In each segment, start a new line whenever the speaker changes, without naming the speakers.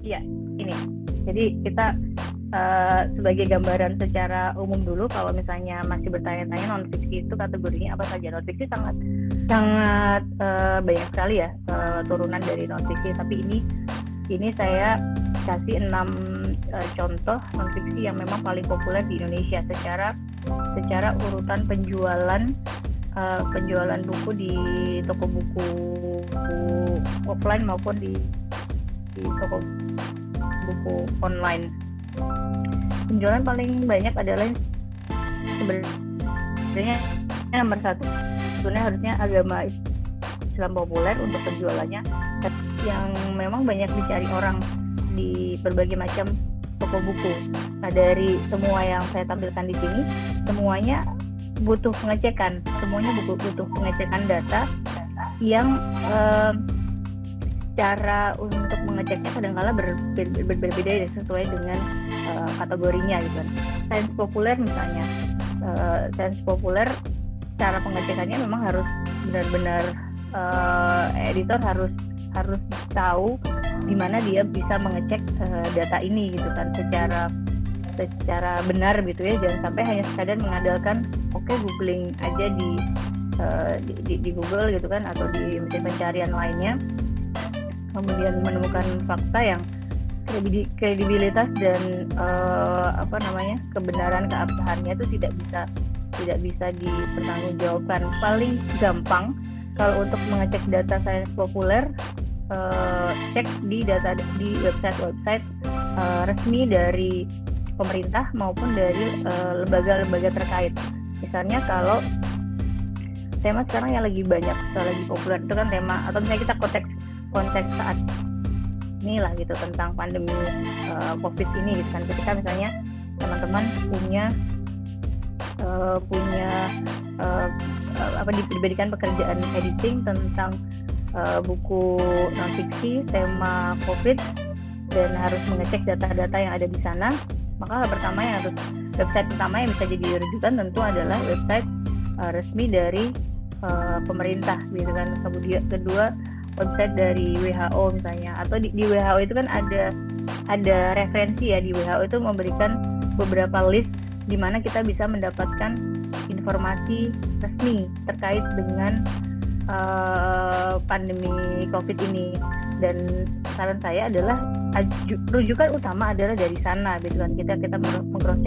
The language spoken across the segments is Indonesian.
Iya, ini. Jadi kita uh, sebagai gambaran secara umum dulu kalau misalnya masih bertanya-tanya non fiksi itu kategorinya apa saja non fiksi sangat sangat uh, banyak sekali ya uh, turunan dari non fiksi tapi ini ini saya kasih enam uh, contoh non fiksi yang memang paling populer di Indonesia secara secara urutan penjualan uh, penjualan buku di toko buku, buku offline maupun di di toko buku online penjualan paling banyak adalah sebenarnya nomor satu sebenarnya harusnya agama Islam populer untuk penjualannya yang memang banyak dicari orang di berbagai macam toko buku. Nah dari semua yang saya tampilkan di sini, semuanya butuh pengecekan, semuanya butuh butuh pengecekan data yang eh, cara untuk mengeceknya kadang-kala berbeda-beda ya sesuai dengan uh, kategorinya gitu kan. Sains populer misalnya, uh, sains populer cara pengecekannya memang harus benar-benar uh, editor harus harus tahu di mana dia bisa mengecek uh, data ini gitu kan secara secara benar gitu ya. Jangan sampai hanya sekadar mengandalkan oke okay, googling aja di, uh, di, di di Google gitu kan atau di mesin pencarian lainnya kemudian menemukan fakta yang kredibilitas dan uh, apa namanya kebenaran keabsahannya itu tidak bisa tidak bisa dipertanggungjawabkan. Paling gampang kalau untuk mengecek data sains populer uh, cek di data di website-website uh, resmi dari pemerintah maupun dari lembaga-lembaga uh, terkait. Misalnya kalau tema sekarang yang lagi banyak lagi populer itu kan tema atau misalnya kita konteks konteks saat inilah gitu tentang pandemi uh, covid ini gitu kan. Ketika misalnya teman-teman punya uh, punya uh, apa diberikan pekerjaan editing tentang uh, buku non fiksi tema covid dan harus mengecek data-data yang ada di sana maka pertama yang harus website pertama yang bisa jadi rujukan tentu adalah website uh, resmi dari uh, pemerintah gitu kan. Kemudian kedua website dari WHO misalnya. Atau di, di WHO itu kan ada ada referensi ya. Di WHO itu memberikan beberapa list di mana kita bisa mendapatkan informasi resmi terkait dengan uh, pandemi COVID ini. Dan saran saya adalah rujukan utama adalah dari sana gitu kan. Kita kita mengcross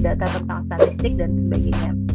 data tentang statistik dan sebagainya